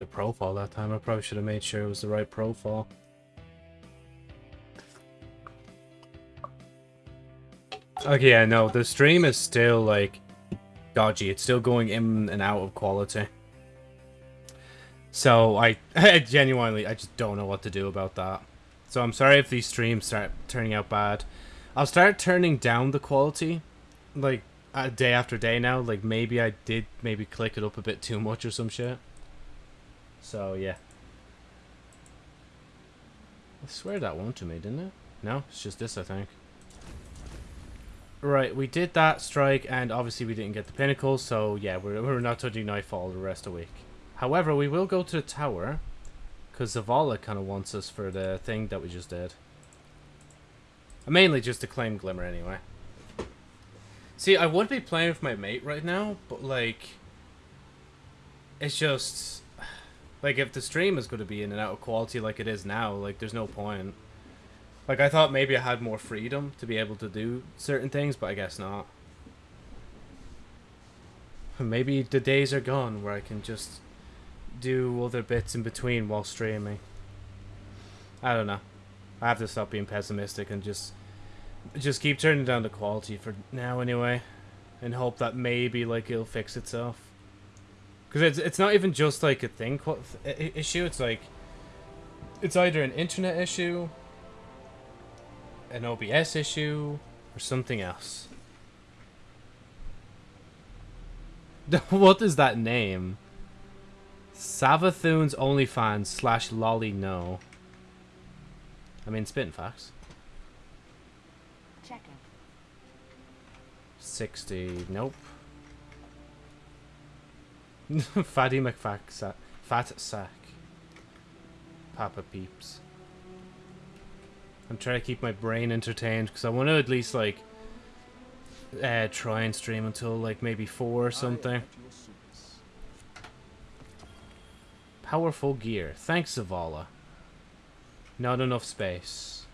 the profile that time. I probably should have made sure it was the right profile. Okay, yeah, no, the stream is still, like, dodgy. It's still going in and out of quality. So, I, I genuinely, I just don't know what to do about that. So, I'm sorry if these streams start turning out bad. I'll start turning down the quality, like, uh, day after day now. Like, maybe I did maybe click it up a bit too much or some shit. So, yeah. I swear that won to me, didn't it? No, it's just this, I think. Right, we did that strike, and obviously we didn't get the pinnacle, so yeah, we're, we're not touching Nightfall the rest of the week. However, we will go to the tower, because Zavala kind of wants us for the thing that we just did. Mainly just to claim Glimmer anyway. See, I would be playing with my mate right now, but like... It's just... Like, if the stream is going to be in and out of quality like it is now, like, there's no point. Like, I thought maybe I had more freedom to be able to do certain things, but I guess not. Maybe the days are gone where I can just do other bits in between while streaming. I don't know. I have to stop being pessimistic and just just keep turning down the quality for now anyway and hope that maybe like it'll fix itself. Cuz it's it's not even just like a thing issue, it's like it's either an internet issue an OBS issue or something else. what is that name? Savathoon's OnlyFans slash lolly no. I mean, spitting facts. Checking. 60. Nope. Fatty McFack. Fat sack. Papa Peeps. I'm trying to keep my brain entertained because I want to at least like uh, try and stream until like maybe four or something. Powerful gear. Thanks, Zavala. Not enough space.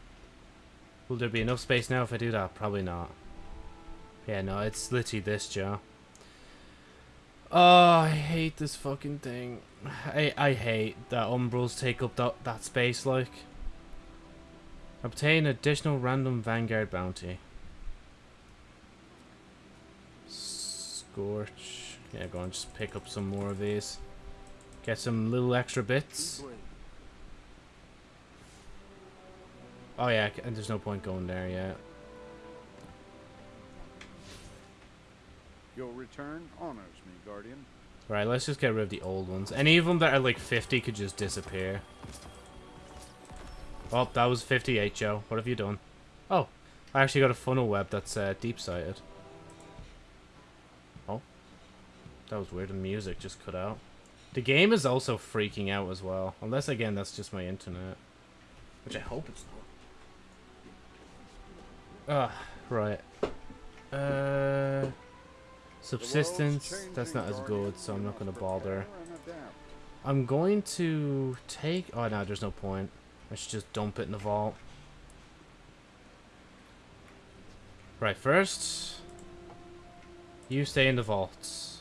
Will there be enough space now if I do that? Probably not. Yeah, no, it's literally this, Joe. Oh, I hate this fucking thing. I I hate that umbrals take up that, that space, like. Obtain additional random Vanguard bounty. Scorch. Yeah, go on, just pick up some more of these. Get some little extra bits. Oh yeah, and there's no point going there yet. Your return honors me, Guardian. Right, let's just get rid of the old ones. Any of them that are like 50 could just disappear. Oh, that was 58, Joe. What have you done? Oh, I actually got a funnel web that's uh, deep-sighted. Oh. That was weird. The music just cut out. The game is also freaking out as well. Unless, again, that's just my internet. Which I hope it's not. Ah, right. Uh... Subsistence, that's not as good, so I'm not going to bother. I'm going to take... Oh, no, there's no point. I should just dump it in the vault. Right, first, you stay in the vaults.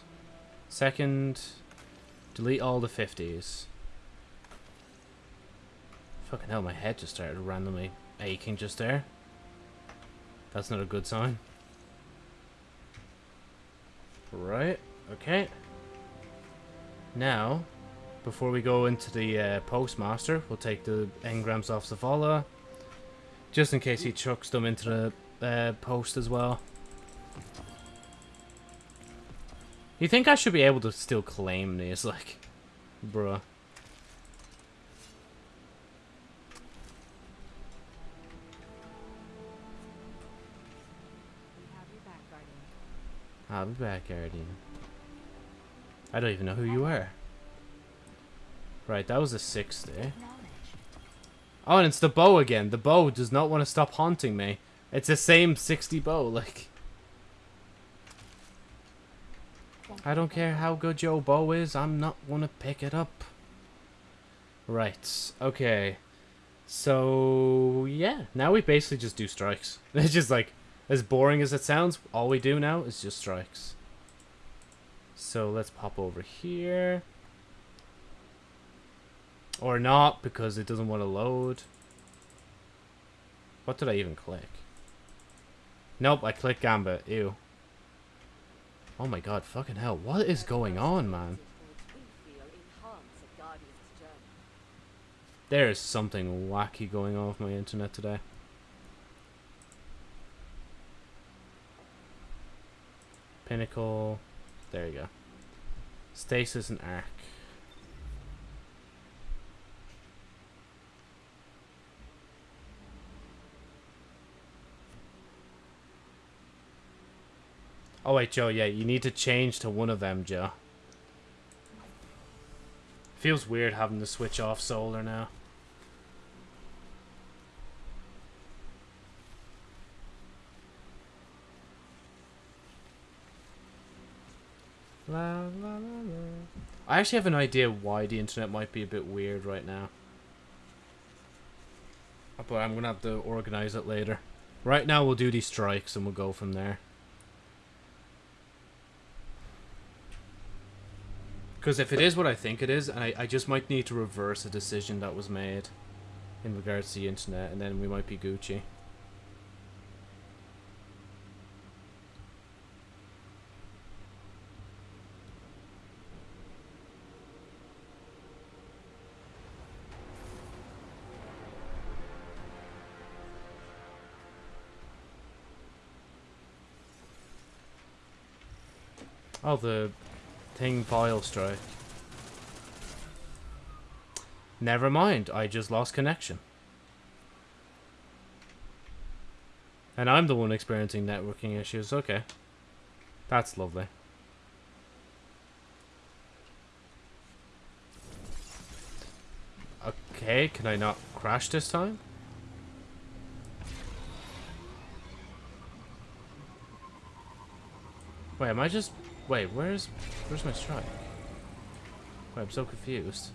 Second, delete all the 50s. Fucking hell, my head just started randomly aching just there. That's not a good sign. Right, okay. Now, before we go into the uh, postmaster, we'll take the engrams off Zavala. Just in case he chucks them into the uh, post as well. You think I should be able to still claim these, like, bruh. I'll be back, Guardian. I don't even know who you are. Right, that was a 60. Eh? Oh, and it's the bow again. The bow does not want to stop haunting me. It's the same 60 bow, like... I don't care how good your bow is, I'm not gonna pick it up. Right, okay. So, yeah. Now we basically just do strikes. It's just like, as boring as it sounds, all we do now is just strikes. So let's pop over here. Or not, because it doesn't want to load. What did I even click? Nope, I clicked Gambit. Ew. Oh my god, fucking hell. What is going on, man? There is something wacky going on with my internet today. Pinnacle. There you go. Stasis and Arc. Oh wait, Joe, yeah, you need to change to one of them, Joe. Feels weird having to switch off solar now. La, la, la, I actually have an idea why the internet might be a bit weird right now. Uh, but I'm going to have to organize it later. Right now we'll do these strikes and we'll go from there. Because if it is what I think it is, and I, I just might need to reverse a decision that was made in regards to the internet, and then we might be Gucci. Oh, the thing file strike. Never mind, I just lost connection. And I'm the one experiencing networking issues, okay. That's lovely. Okay, can I not crash this time? Wait, am I just Wait, where's where's my strike? Wait, I'm so confused.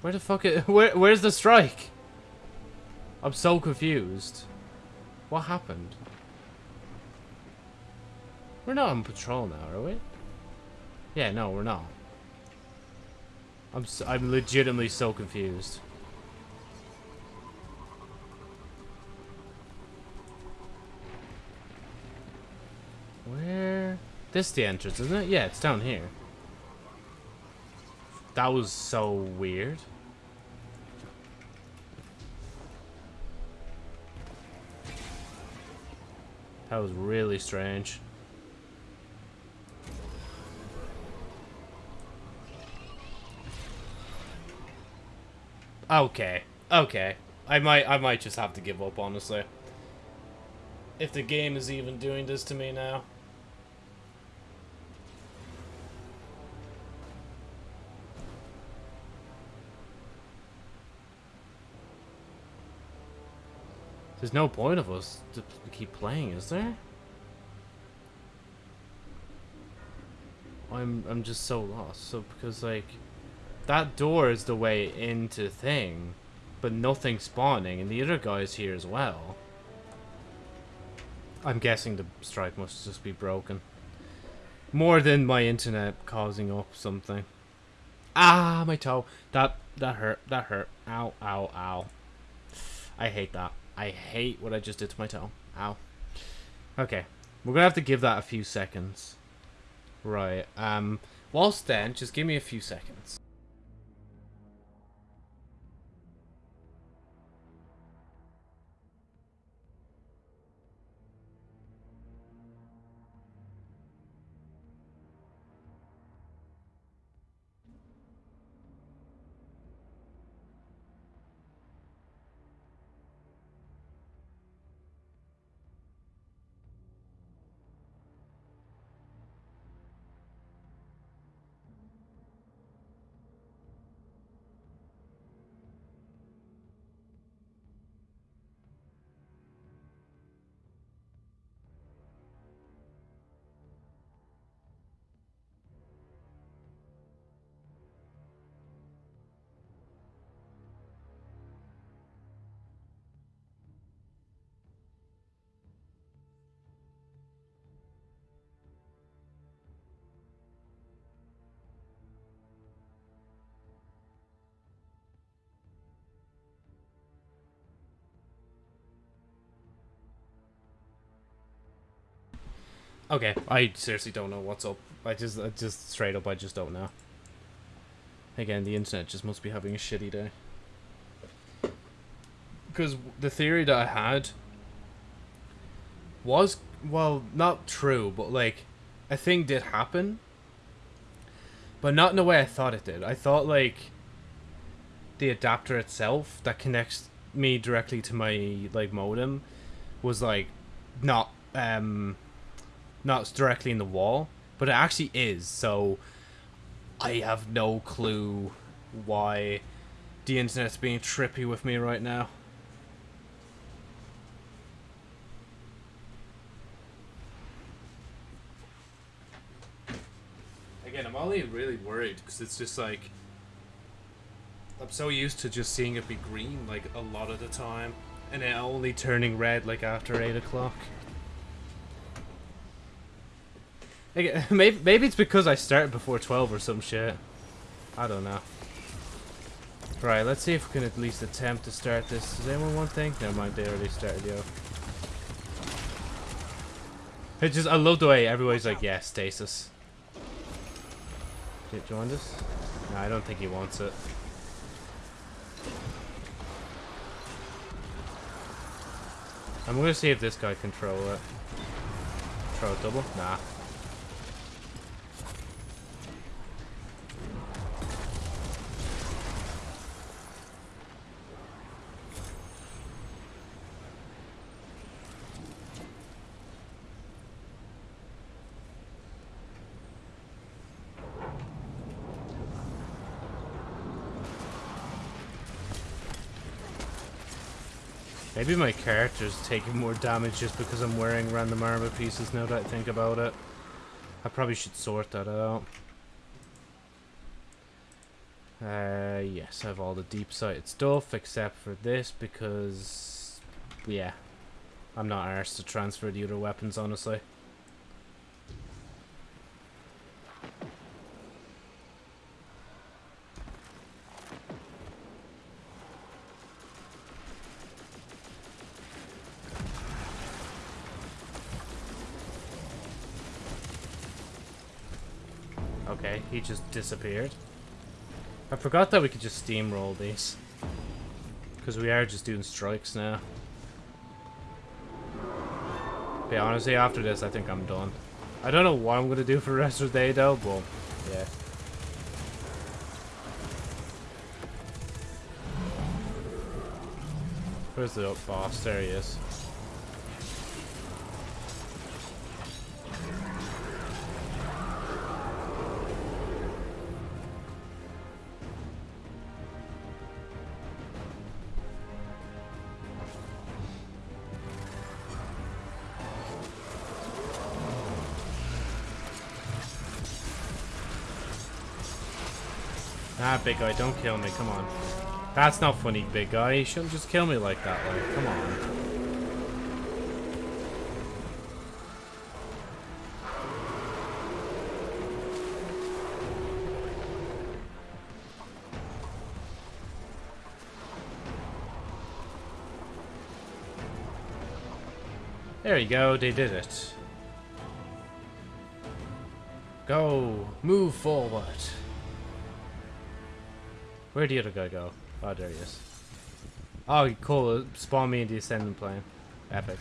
Where the fuck is, where where's the strike? I'm so confused. What happened? We're not on patrol now, are we? Yeah, no, we're not. I'm so, I'm legitimately so confused. Where? This the entrance, isn't it? Yeah, it's down here. That was so weird. That was really strange. Okay. Okay. I might I might just have to give up, honestly. If the game is even doing this to me now. There's no point of us to keep playing, is there? I'm I'm just so lost. So because like that door is the way into thing, but nothing spawning, and the other guy's here as well. I'm guessing the strike must just be broken. More than my internet causing up something. Ah, my toe. That that hurt. That hurt. Ow, ow, ow. I hate that. I hate what I just did to my toe. Ow. Okay. We're going to have to give that a few seconds. Right. Um, whilst then, just give me a few seconds. Okay, I seriously don't know what's up. I just, I just straight up, I just don't know. Again, the internet just must be having a shitty day. Because the theory that I had was, well, not true, but like, a thing did happen. But not in the way I thought it did. I thought, like, the adapter itself that connects me directly to my, like, modem was, like, not, um, not directly in the wall. But it actually is, so I have no clue why the internet's being trippy with me right now. Again, I'm only really worried because it's just like I'm so used to just seeing it be green like a lot of the time, and it only turning red like after eight o'clock. Like, maybe maybe it's because I started before twelve or some shit. I don't know. Right, let's see if we can at least attempt to start this. Does anyone want thing? Never mind, they already started, yo. It just, I love the way everybody's like, yeah, stasis. Do you want this? No, I don't think he wants it. I'm gonna see if this guy can throw it. Throw a double? Nah. Maybe my character's taking more damage just because I'm wearing random armor pieces now that I think about it. I probably should sort that out. Uh, yes, I have all the deep-sighted stuff except for this because, yeah, I'm not arsed to transfer the other weapons, honestly. Okay, he just disappeared. I forgot that we could just steamroll these. Because we are just doing strikes now. But honestly, after this, I think I'm done. I don't know what I'm going to do for the rest of the day, though, but yeah. Where's the boss? There he is. Big guy, don't kill me, come on. That's not funny, big guy. You shouldn't just kill me like that, like, come on. There you go, they did it. Go, move forward. Where'd the other guy go? Oh, there he is. Oh, cool. Spawn me in the ascendant plane. Epic.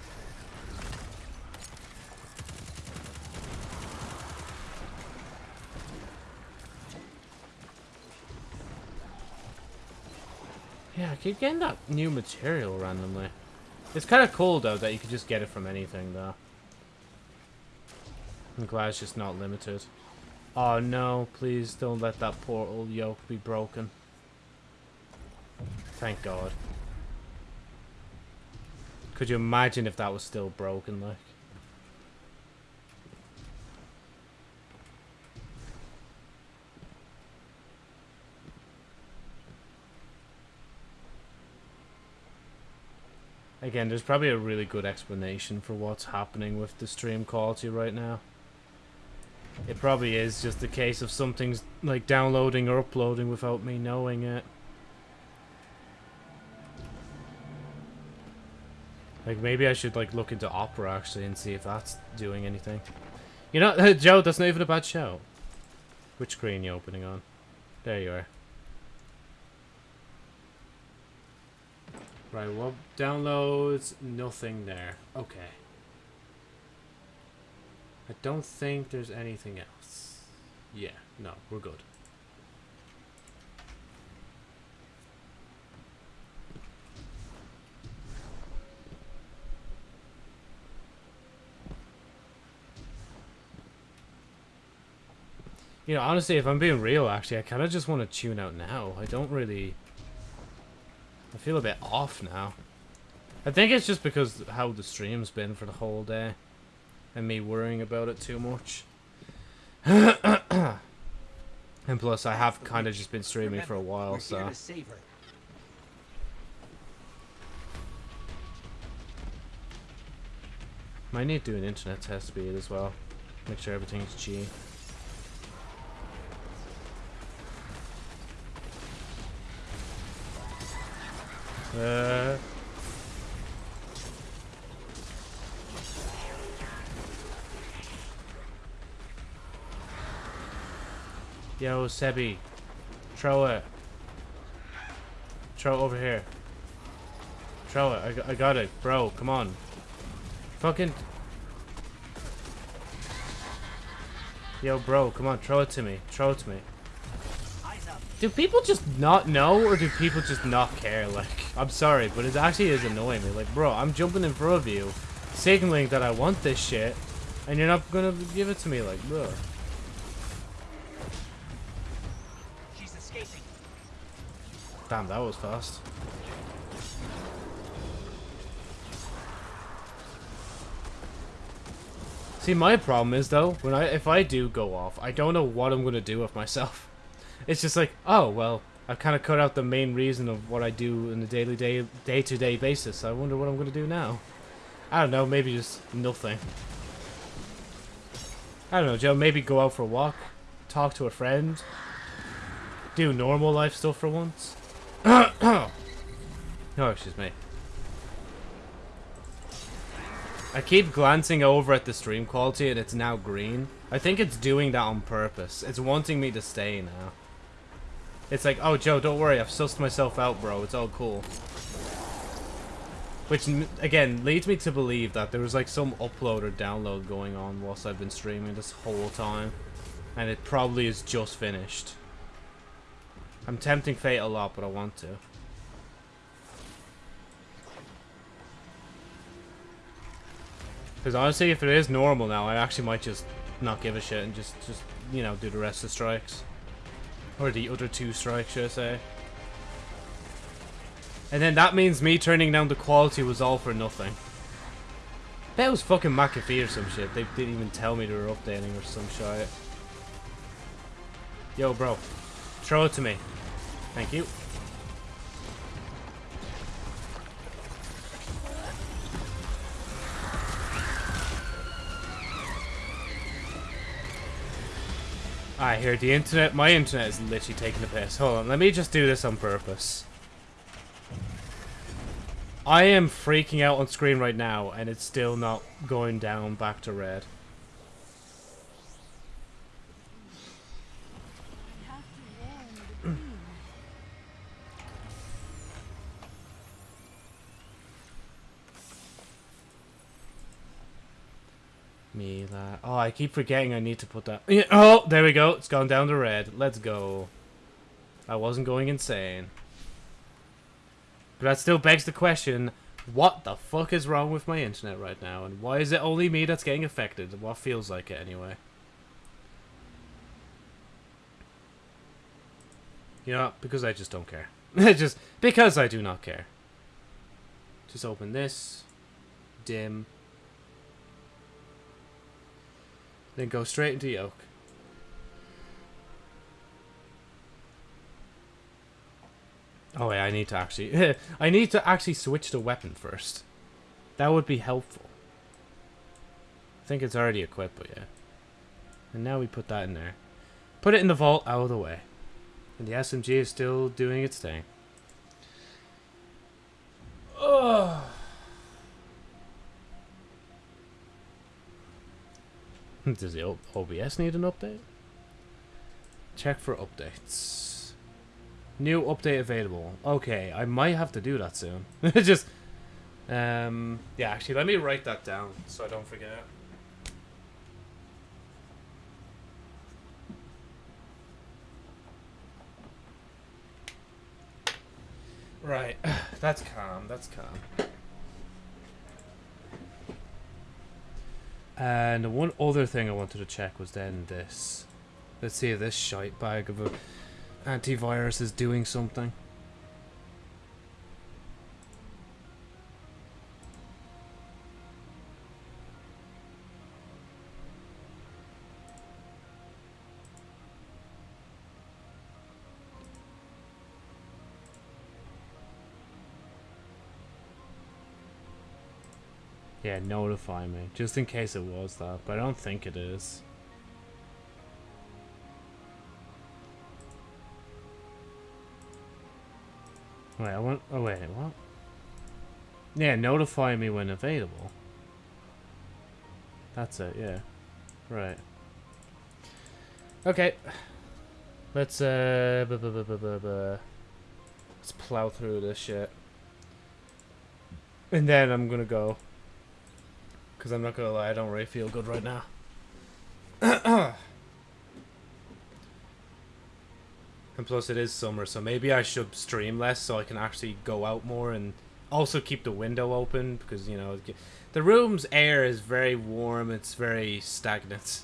Yeah, I keep getting that new material randomly. It's kind of cool, though, that you can just get it from anything, though. I'm glad it's just not limited. Oh, no. Please don't let that portal yoke be broken. Thank God. Could you imagine if that was still broken, like? Again, there's probably a really good explanation for what's happening with the stream quality right now. It probably is just a case of something's like downloading or uploading without me knowing it. Like maybe I should like look into Opera actually and see if that's doing anything. You know, Joe, that's not even a bad show. Which screen you opening on? There you are. Right, well, downloads, nothing there. Okay. I don't think there's anything else. Yeah, no, we're good. You know, honestly, if I'm being real, actually, I kind of just want to tune out now. I don't really... I feel a bit off now. I think it's just because how the stream's been for the whole day. And me worrying about it too much. and plus, I have kind of just been streaming for a while, so... Might need to do an internet test speed as well. Make sure everything's G. Uh. Yo, Sebi. Throw it. Throw it over here. Throw it. I, I got it. Bro, come on. Fucking... Yo, bro, come on. Throw it to me. Throw it to me. Do people just not know, or do people just not care? Like, I'm sorry, but it actually is annoying me. Like, bro, I'm jumping in front of you, signaling that I want this shit, and you're not gonna give it to me. Like, bro. She's escaping. Damn, that was fast. See, my problem is though, when I if I do go off, I don't know what I'm gonna do with myself. It's just like, oh, well, I've kind of cut out the main reason of what I do in a daily day, day-to-day -day basis. I wonder what I'm going to do now. I don't know, maybe just nothing. I don't know, Joe, maybe go out for a walk, talk to a friend, do normal life stuff for once. oh, excuse me. I keep glancing over at the stream quality and it's now green. I think it's doing that on purpose. It's wanting me to stay now. It's like, oh, Joe, don't worry. I've sussed myself out, bro. It's all cool. Which, again, leads me to believe that there was, like, some upload or download going on whilst I've been streaming this whole time. And it probably is just finished. I'm tempting fate a lot, but I want to. Because honestly, if it is normal now, I actually might just not give a shit and just, just you know, do the rest of the strikes. Or the other two strikes, should I say. And then that means me turning down the quality was all for nothing. That was fucking McAfee or some shit. They didn't even tell me they were updating or some shit. Yo, bro. Throw it to me. Thank you. I hear the internet. My internet is literally taking the piss. Hold on, let me just do this on purpose. I am freaking out on screen right now, and it's still not going down back to red. Me that. Oh, I keep forgetting I need to put that. Oh, there we go. It's gone down to red. Let's go. I wasn't going insane. But that still begs the question, what the fuck is wrong with my internet right now? And why is it only me that's getting affected? What feels like it anyway? You know, because I just don't care. just because I do not care. Just open this. Dim. Then go straight into yoke. Oh wait, I need to actually... I need to actually switch the weapon first. That would be helpful. I think it's already equipped, but yeah. And now we put that in there. Put it in the vault out of the way. And the SMG is still doing its thing. Ugh. Does the OBS need an update? Check for updates. New update available. Okay, I might have to do that soon. Just, um, yeah. Actually, let me write that down so I don't forget. Right, that's calm. That's calm. And one other thing I wanted to check was then this. Let's see if this shite bag of a antivirus is doing something. Yeah, notify me. Just in case it was that, but I don't think it is. Wait, I want. Oh, wait, what? Yeah, notify me when available. That's it, yeah. Right. Okay. Let's, uh. bu- bu- bu- bu- bu- bu- Let's plow through this shit. And then I'm gonna go. Because I'm not gonna lie, I don't really feel good right now. and plus, it is summer, so maybe I should stream less so I can actually go out more and also keep the window open because you know the room's air is very warm. It's very stagnant.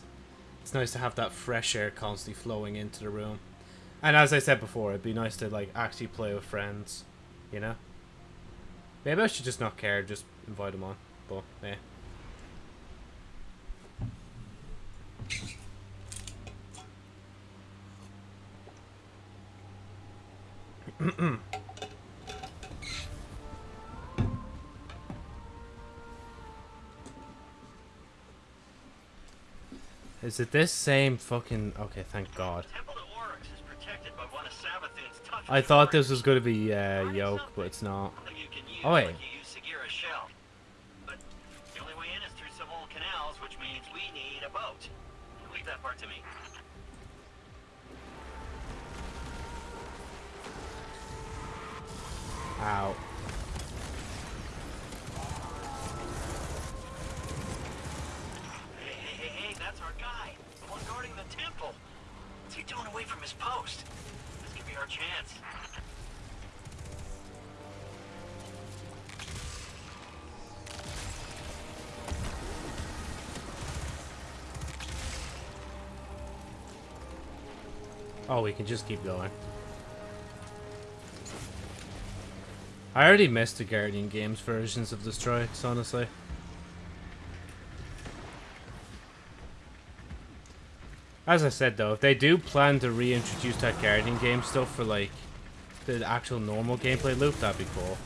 It's nice to have that fresh air constantly flowing into the room. And as I said before, it'd be nice to like actually play with friends. You know. Maybe I should just not care, just invite them on. But yeah. Is it this same fucking... Okay, thank God. Temple to Oryx is protected by one of Savathun's toughest I thought this was going to be uh, Yoke, but it's not. You can use Oh, wait. use Sagira's shell. But the only way in is through some old canals, which means we need a boat. That part to me. Ow. Hey, hey, hey, hey, that's our guy. The one guarding the temple. What's he doing away from his post? This could be our chance. Oh, we can just keep going. I already missed the Guardian Games versions of the strikes, honestly. As I said though, if they do plan to reintroduce that Guardian game stuff for like the actual normal gameplay loop, that'd be cool.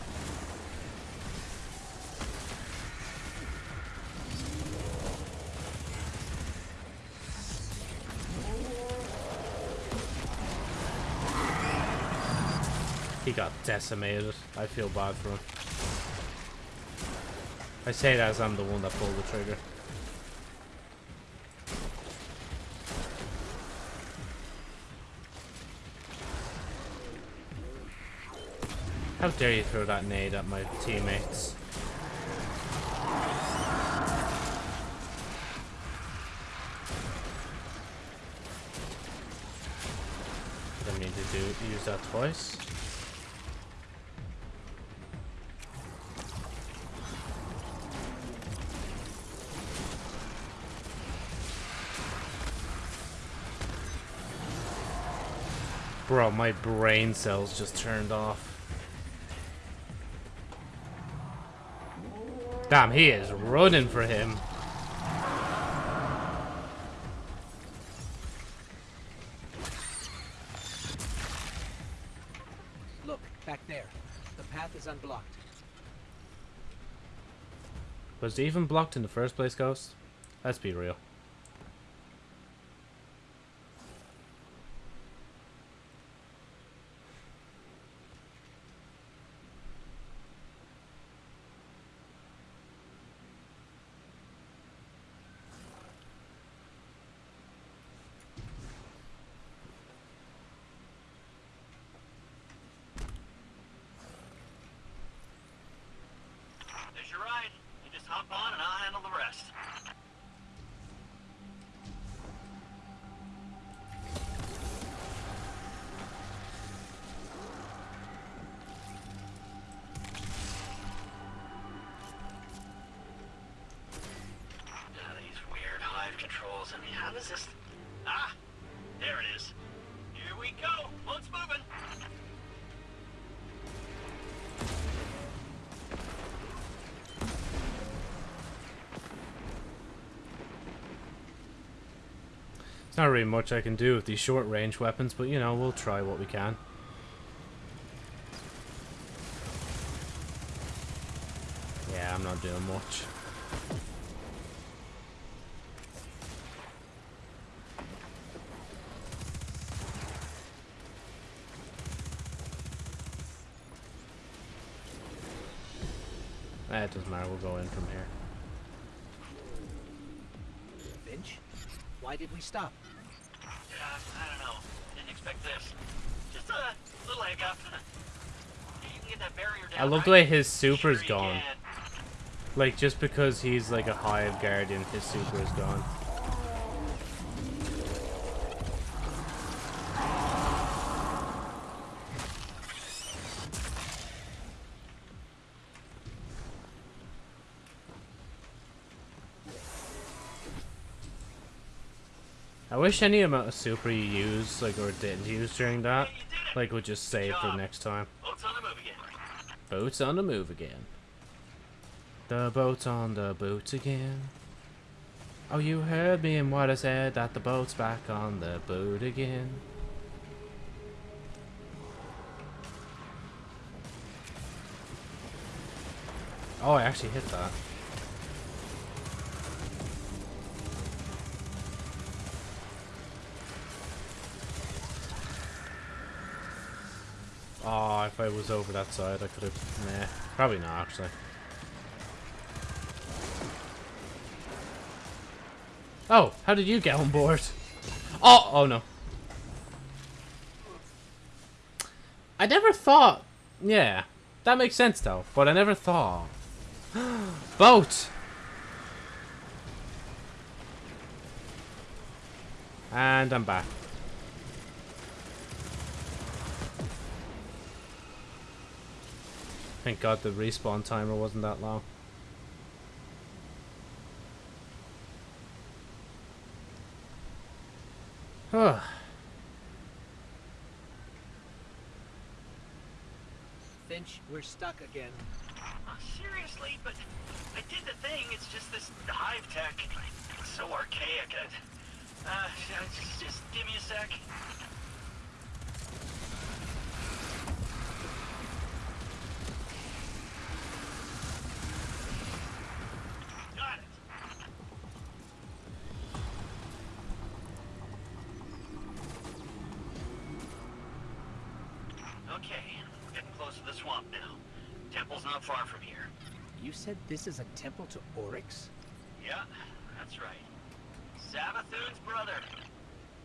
He got decimated. I feel bad for him. I say that as I'm the one that pulled the trigger. How dare you throw that nade at my teammates? Didn't mean to do use that twice. Bro, my brain cells just turned off. Damn, he is running for him. Look, back there. The path is unblocked. Was it even blocked in the first place, Ghost? Let's be real. How does this... Ah, there it is. Here we go. Boat's moving. It's not really much I can do with these short range weapons, but you know, we'll try what we can. Yeah, I'm not doing much. Doesn't matter, we'll go in from here. Finch, why did we stop? Uh, I don't know. Didn't expect this. Just a little hiccup. You can get that barrier down, I love the way his super's Sure gone. can. Like, just because he's like a hive guardian, his super is gone. Wish any amount of super you use, like, or didn't use during that, Hey, you did like, would just save for next time. Boat's on the move again. Boat's on the move again. The boat's on the boat again. Oh, you heard me and what I said, that the boat's back on the boat again. Oh, I actually hit that. If I was over that side, I could have. Nah, probably not actually. Oh, how did you get on board? Oh, oh no. I never thought. Yeah, that makes sense though. But I never thought. Boat. And I'm back. Thank God the respawn timer wasn't that long. Huh. Finch, we're stuck again. Uh, seriously, but I did the thing. It's just this hive tech. It's so archaic. I, uh, just, just give me a sec. Okay, we're getting close to the swamp now. Temple's not far from here. You said this is a temple to Oryx? Yeah, that's right. Savathun's brother.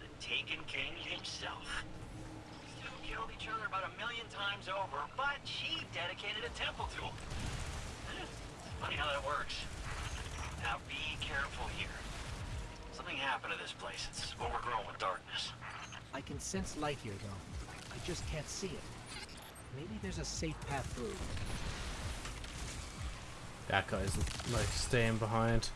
The Taken King himself. These two killed each other about a million times over, but she dedicated a temple to him. Funny how that works. Now be careful here. Something happened to this place. It's overgrown with darkness. I can sense light here, though. I just can't see it. Maybe there's a safe path through. That guy's like staying behind.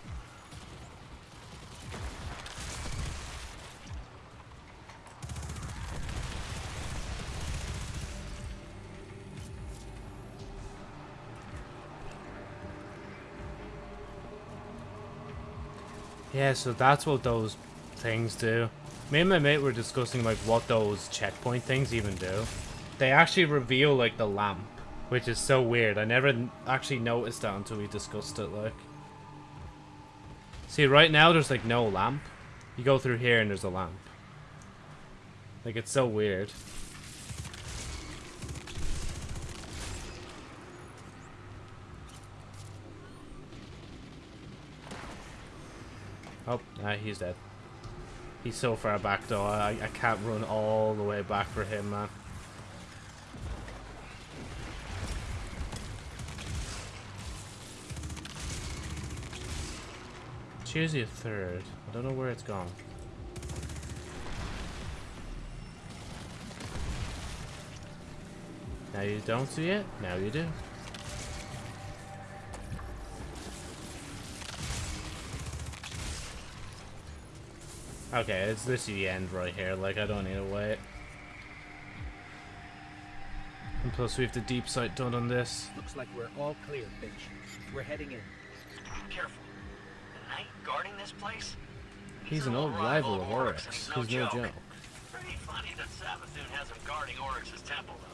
Yeah, so that's what those things do. Me and my mate were discussing like what those checkpoint things even do. They actually reveal like the lamp, which is so weird. I never actually noticed that until we discussed it. Like, see, right now there's like no lamp. You go through here and there's a lamp. Like it's so weird. Oh, nah, he's dead. He's so far back though, I, I can't run all the way back for him, man. Choose your third. I don't know where it's gone. Now you don't see it, now you do. Okay, it's literally the end right here. Like, I don't need to wait. And plus, we have the deep sight done on this. Looks like we're all clear, Fynch. We're heading in. Careful. Guarding this place? He's an old rival of Oryx. He's no joke. Pretty funny that Savathun has him guarding Oryx's temple, though.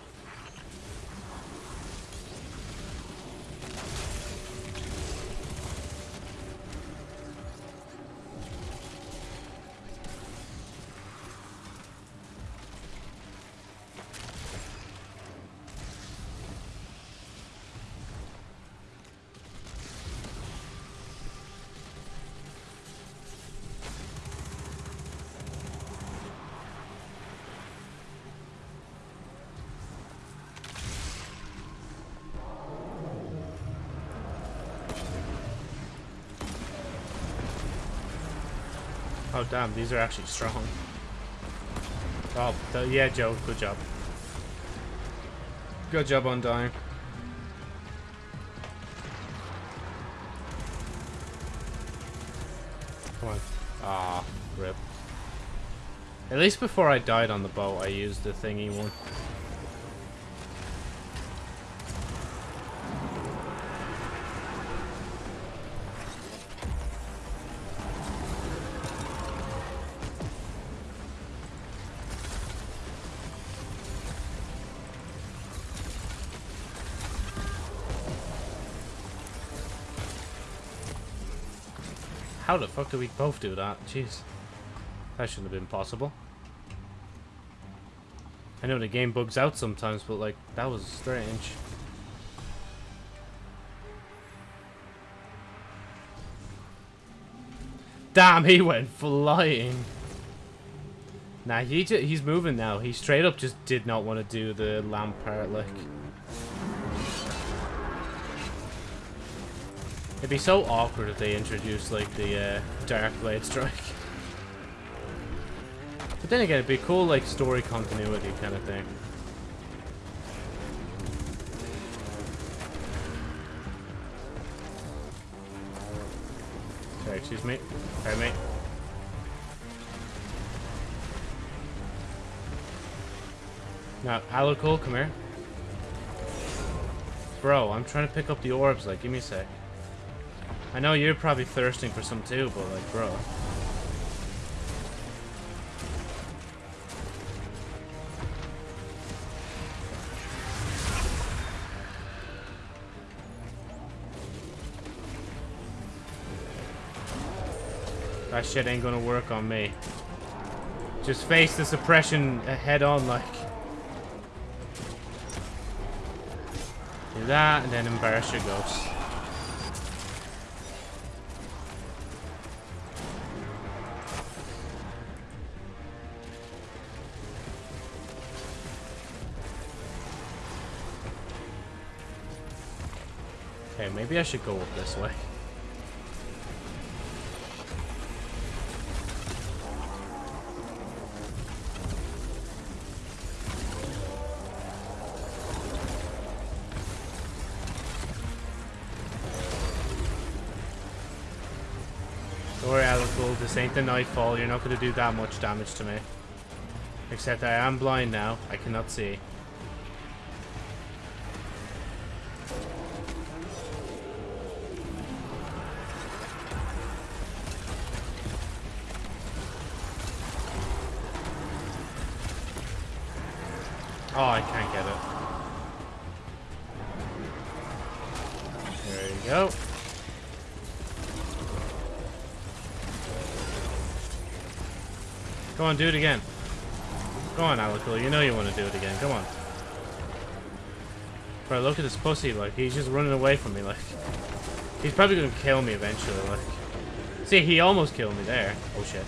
Oh, damn, these are actually strong. Oh, yeah, Joe, good job. Good job on dying. Come on. Ah, rip. At least before I died on the boat, I used the thingy one. How the fuck did we both do that? Jeez. That shouldn't have been possible. I know the game bugs out sometimes, but like, that was strange. Damn, he went flying. Nah, he he's moving now. He straight up just did not want to do the lamp part, like. It'd be so awkward if they introduced like the uh, Dark Blade Strike. But then again, it'd be cool like story continuity kind of thing. Sorry, excuse me. Sorry, mate. Now, Alak-Hul, come here. Bro, I'm trying to pick up the orbs, like, give me a sec. I know you're probably thirsting for some too, but like, bro. That shit ain't gonna work on me. Just face the suppression head on, like. Do that, and then embarrass your ghost. Maybe I should go up this way. This ain't the nightfall. You're not going to do that much damage to me. Except I am blind now. I cannot see. Oh, I can't get it. There you go. Go on, do it again. Go on, Alak-Hul. You know you want to do it again. Come on. Bro, look at this pussy. Like, he's just running away from me. Like, he's probably going to kill me eventually. Like, see, he almost killed me there. Oh, shit.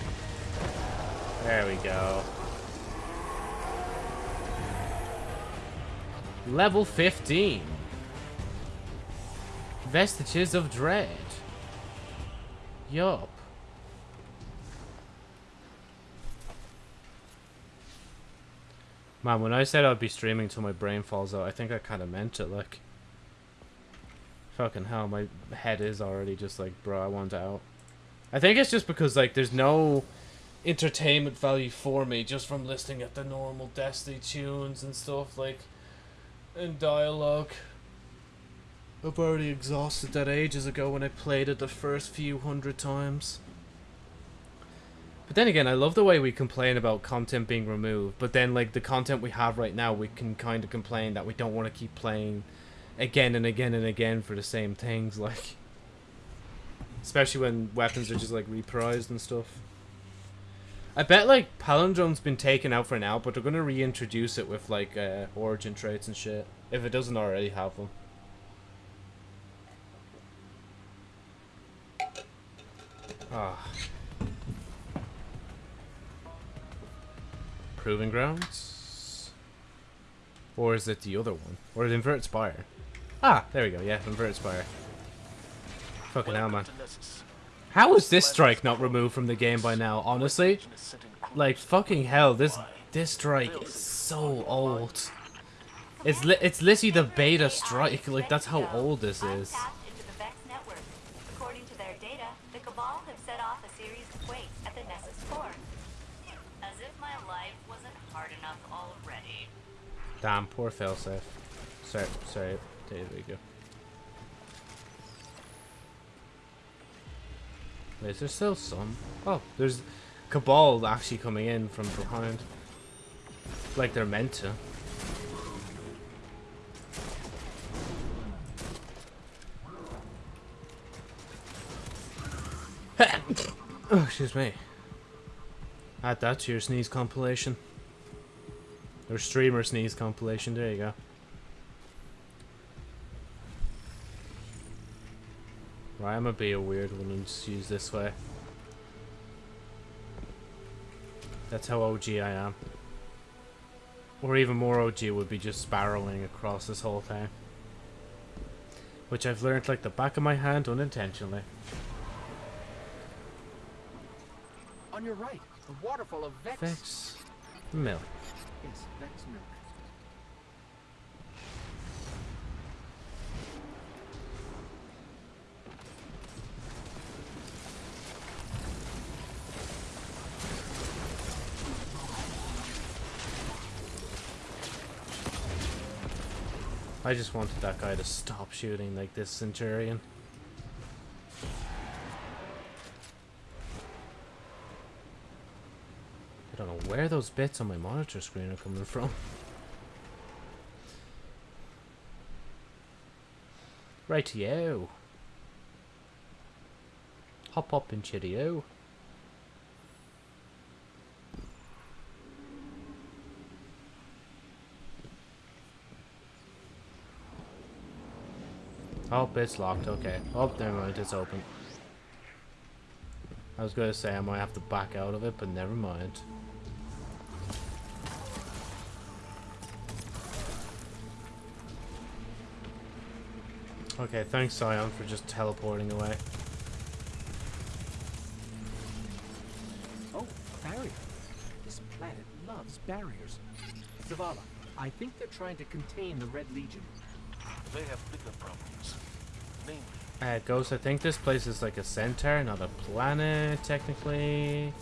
There we go. Level 15. Vestiges of Dread. Yup. Man, when I said I'd be streaming till my brain falls out, I think I kind of meant it, like... Fucking hell, my head is already just like, bro, I want out. I think it's just because, like, there's no entertainment value for me just from listening at the normal Destiny tunes and stuff like and dialogue. I've already exhausted that ages ago when I played it the first few hundred times. But then again, I love the way we complain about content being removed, but then like the content we have right now, we can kind of complain that we don't want to keep playing again and again and again for the same things, like especially when weapons are just like reprised and stuff. I bet like Palindrome's been taken out for now, but they're gonna reintroduce it with like uh, origin traits and shit if it doesn't already have them. Ah. Proving Grounds? Or is it the other one? Or the Inverted Spire? Ah, there we go, yeah, Inverted Spire. Fucking hell, man. How is this strike not removed from the game by now, honestly? Like, fucking hell, this this strike is so old. It's li it's literally the beta strike, like, that's how old this is. into the Vex network. According to their data, the Cabal have set off a series of quakes at the Nessus core. As if my life wasn't hard enough already. Damn, poor failsafe. Sorry, sorry, there we go. Is there still some? Oh, there's Cabal actually coming in from behind. Like they're meant to. oh, excuse me. Add that to your sneeze compilation. Or streamer sneeze compilation, there you go. Right, I'm gonna be a weird one and just use this way. That's how OG I am. Or even more OG would be just spiraling across this whole thing. Which I've learned like the back of my hand unintentionally. On your right, the waterfall of Vex. Vex milk. Yes, Vex milk. I just wanted that guy to stop shooting like this Centurion. I don't know where those bits on my monitor screen are coming from. Rightio. Hop up and chitty-o. Oh, it's locked. Okay. Oh, never mind. It's open. I was gonna say I might have to back out of it, but never mind. Okay, thanks Scion for just teleporting away. Oh, barrier. This planet loves barriers. Zavala, I think they're trying to contain the Red Legion. They have bigger problems. Namely, Uh, Ghost, I think this place is like a centaur, not a planet, technically.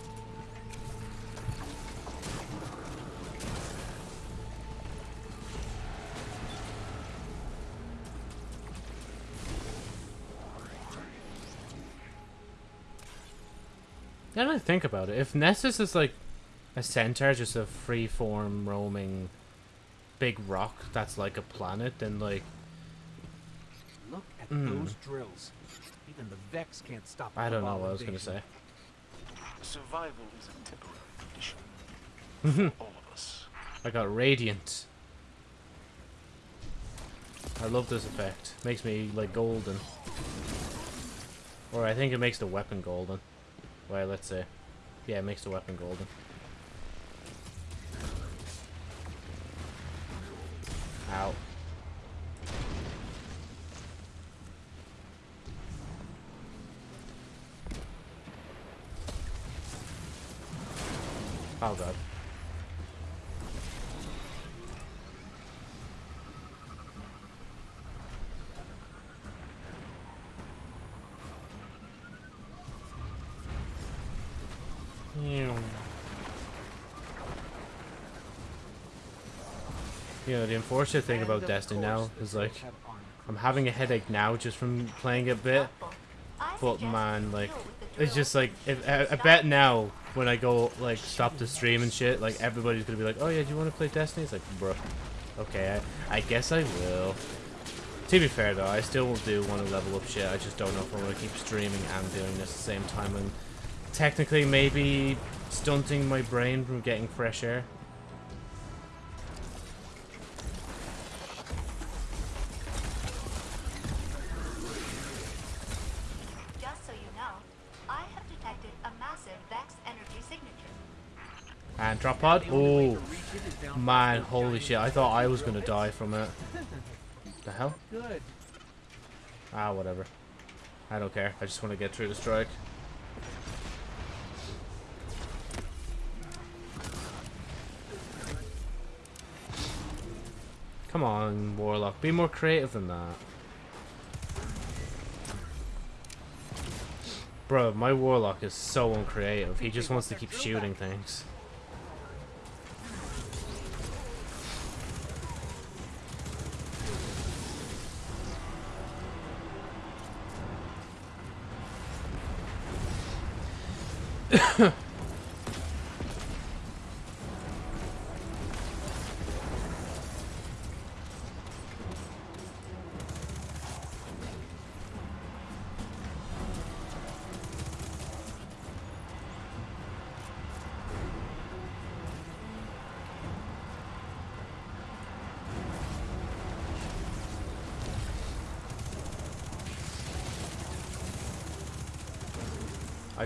Now that I think about it, if Nessus is like a centaur, just a free-form roaming big rock that's like a planet, then like Look at Hmm. those drills. Even the Vex can't stop the I don't know what I was gonna say. survival is a temporary condition for all of us. I got radiant. I love this effect. Makes me like golden. Or I think it makes the weapon golden. Well, let's see. Yeah, it makes the weapon golden. Ow. Oh god. You know, the unfortunate thing about Destiny now is like, I'm having a headache now just from playing a bit. But man, like, it's just like, if, I, I bet now when I go like stop the stream and shit, like everybody's gonna be like, oh yeah, do you want to play Destiny? It's like, bro, okay, I, I guess I will. To be fair though, I still do want to level up shit. I just don't know if I want to keep streaming and doing this at the same time and technically maybe stunting my brain from getting fresh air. Oh to man, holy shit! I thought I was gonna die from it. The hell? Ah, whatever. I don't care. I just want to get through the strike. Come on, Warlock. Be more creative than that. Bro, my Warlock is so uncreative. He just wants to keep shooting things. I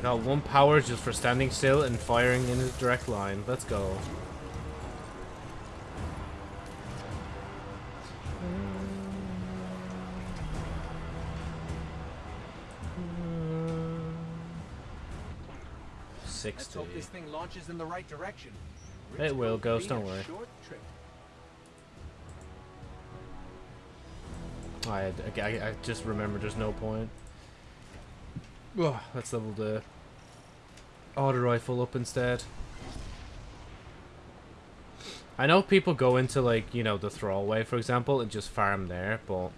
got one power just for standing still and firing in a direct line. Let's go. Let's hope this thing launches in the right direction. It Rich will, will Ghost, don't worry. I, I, I just remember there's no point. Ugh, let's level the auto rifle up instead. I know people go into like, you know, the throwaway for example and just farm there, but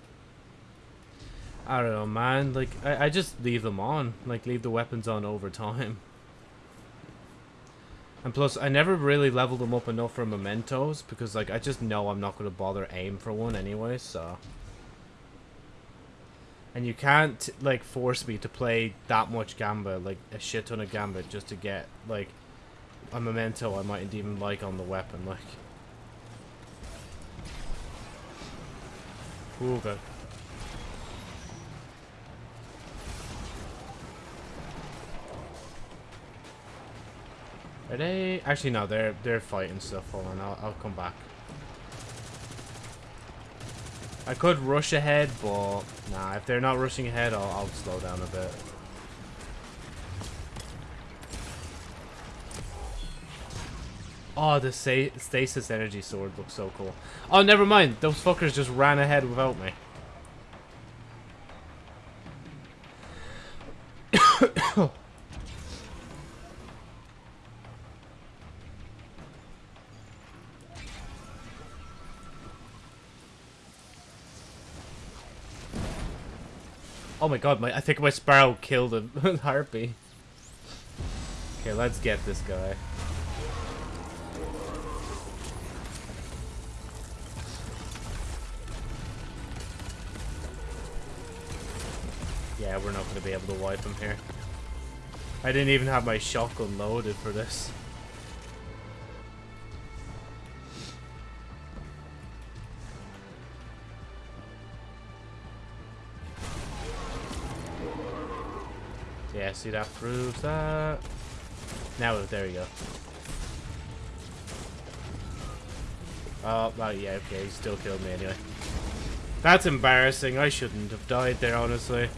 I don't know man, like I, I just leave them on. Like leave the weapons on over time. And plus, I never really leveled them up enough for mementos because, like, I just know I'm not going to bother aim for one anyway, so. And you can't, like, force me to play that much Gambit, like, a shit ton of Gambit, just to get, like, a memento I mightn't even like on the weapon, like. Ooh, good. Are they? Actually, no. They're they're fighting stuff. Hold on. I'll I'll come back. I could rush ahead, but nah. If they're not rushing ahead, I'll I'll slow down a bit. Oh, the stasis energy sword looks so cool. Oh, never mind. Those fuckers just ran ahead without me. Oh my god, my I think my sparrow killed a harpy. Okay, let's get this guy. Yeah, we're not going to be able to wipe him here. I didn't even have my shotgun loaded for this. Yeah, see that proves that. Now, there we go. Oh, well, yeah, okay, he still killed me anyway. That's embarrassing. I shouldn't have died there, honestly.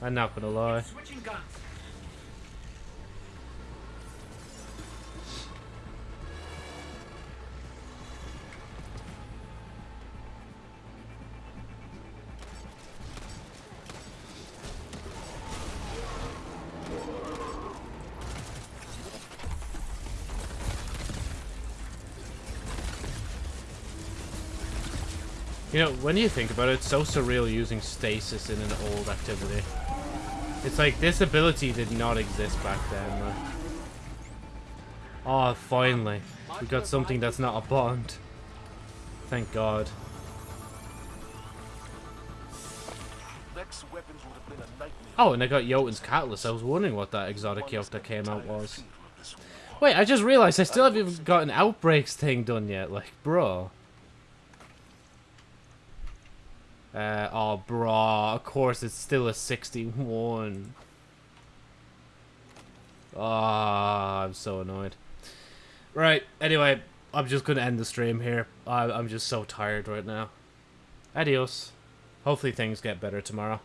I'm not gonna lie. You know, when you think about it, it's so surreal using stasis in an old activity. It's like this ability did not exist back then. Like. Oh, finally. We got something that's not a bond. Thank God. Vex weapons would have been a nightmare. Oh, and I got Jotun's Catalyst. I was wondering what that exotic yoke that came out was. Wait, I just realized I still haven't even got an Outbreaks thing done yet. Like, bro. Uh, oh, bro. Of course, it's still a 61. Ah, I'm so annoyed. Right, anyway, I'm just going to end the stream here. I I'm just so tired right now. Adios. Hopefully things get better tomorrow.